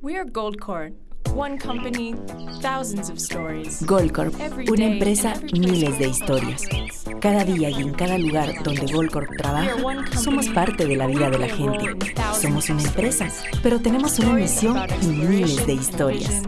We are Goldcorp. One company, thousands of stories. Goldcorp, una empresa, miles de historias. Cada día y en cada lugar donde Goldcorp trabaja, somos parte de la vida de la gente. Somos una empresa, pero tenemos una misión y miles de historias.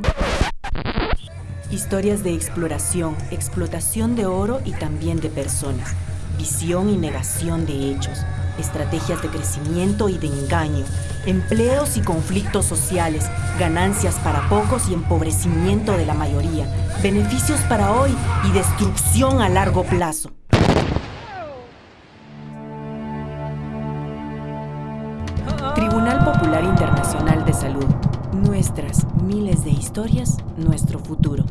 Historias de exploración, explotación de oro y también de personas. Visión y negación de hechos. Estrategias de crecimiento y de engaño. Empleos y conflictos sociales. Ganancias para pocos y empobrecimiento de la mayoría. Beneficios para hoy y destrucción a largo plazo. Tribunal Popular Internacional de Salud. Nuestras miles de historias, nuestro futuro.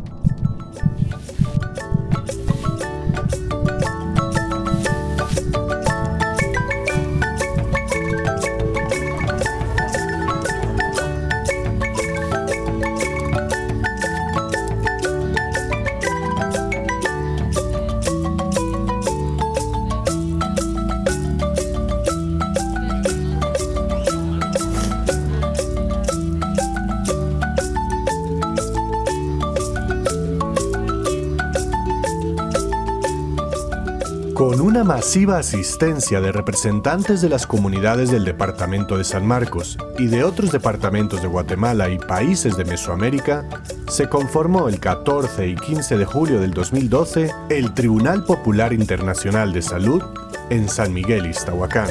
Una masiva asistencia de representantes de las comunidades del Departamento de San Marcos y de otros departamentos de Guatemala y países de Mesoamérica, se conformó el 14 y 15 de julio del 2012 el Tribunal Popular Internacional de Salud en San Miguel, Iztahuacán.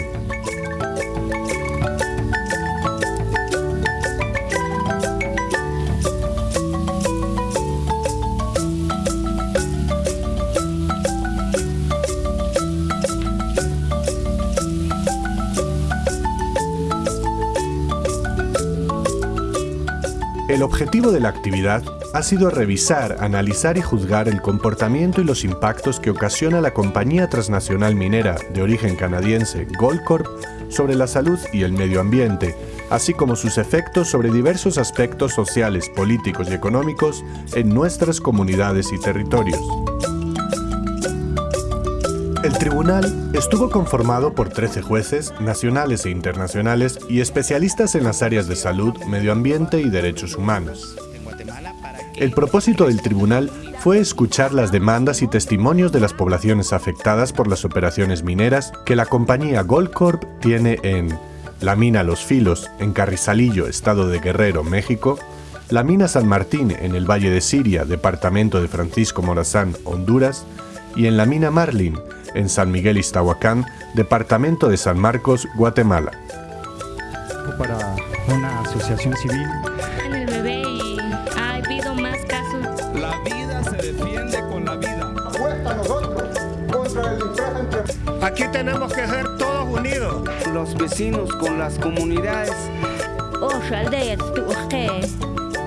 El objetivo de la actividad ha sido revisar, analizar y juzgar el comportamiento y los impactos que ocasiona la compañía transnacional minera de origen canadiense Goldcorp sobre la salud y el medio ambiente, así como sus efectos sobre diversos aspectos sociales, políticos y económicos en nuestras comunidades y territorios. El tribunal estuvo conformado por 13 jueces, nacionales e internacionales, y especialistas en las áreas de salud, medio ambiente y derechos humanos. El propósito del tribunal fue escuchar las demandas y testimonios de las poblaciones afectadas por las operaciones mineras que la compañía Goldcorp tiene en la mina Los Filos, en Carrizalillo, estado de Guerrero, México, la mina San Martín, en el Valle de Siria, departamento de Francisco Morazán, Honduras, y en la mina Marlin, en San Miguel Iztahuacán, departamento de San Marcos, Guatemala. Para una asociación civil. En el bebé y ha habido más casos. La vida se defiende con la vida. Apuesta nosotros contra el infragente. Aquí tenemos que ser todos unidos. Los vecinos con las comunidades.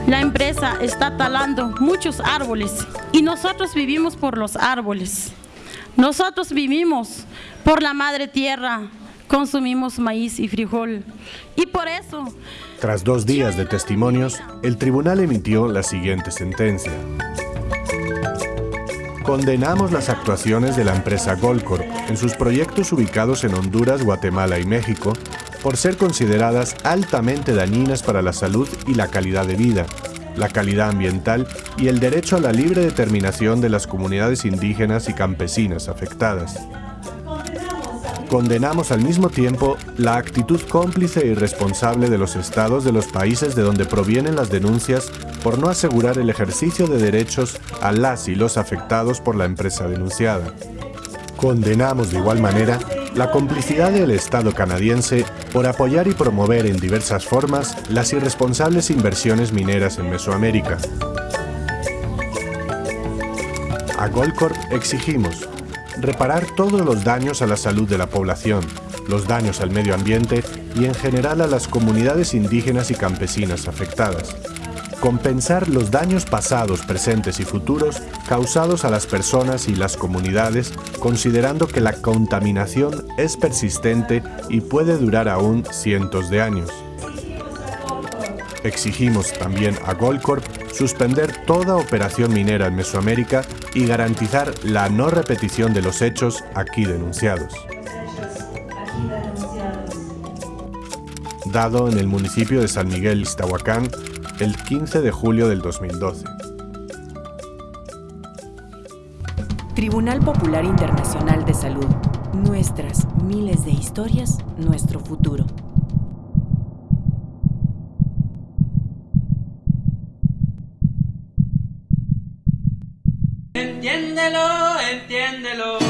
La empresa está talando muchos árboles y nosotros vivimos por los árboles. Nosotros vivimos por la madre tierra, consumimos maíz y frijol. Y por eso... Tras dos días de testimonios, el tribunal emitió la siguiente sentencia. Condenamos las actuaciones de la empresa Goldcorp en sus proyectos ubicados en Honduras, Guatemala y México por ser consideradas altamente dañinas para la salud y la calidad de vida, la calidad ambiental y el derecho a la libre determinación de las comunidades indígenas y campesinas afectadas. Condenamos al mismo tiempo la actitud cómplice e irresponsable de los estados de los países de donde provienen las denuncias por no asegurar el ejercicio de derechos a las y los afectados por la empresa denunciada. Condenamos de igual manera la complicidad del Estado canadiense por apoyar y promover en diversas formas las irresponsables inversiones mineras en Mesoamérica. A Goldcorp exigimos reparar todos los daños a la salud de la población, los daños al medio ambiente y en general a las comunidades indígenas y campesinas afectadas. Compensar los daños pasados, presentes y futuros causados a las personas y las comunidades, considerando que la contaminación es persistente y puede durar aún cientos de años. Exigimos también a Goldcorp suspender toda operación minera en Mesoamérica y garantizar la no repetición de los hechos aquí denunciados. Dado en el municipio de San Miguel, Iztahuacán, el 15 de julio del 2012. Tribunal Popular Internacional de Salud. Nuestras miles de historias, nuestro futuro. Entiéndelo, entiéndelo.